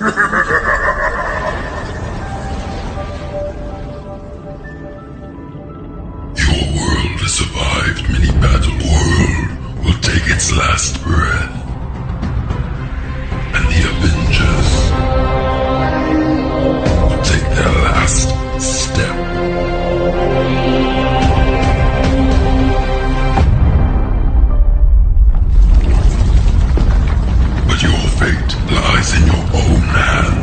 Your world has survived many battle. World will take its last breath. lies in your own hands.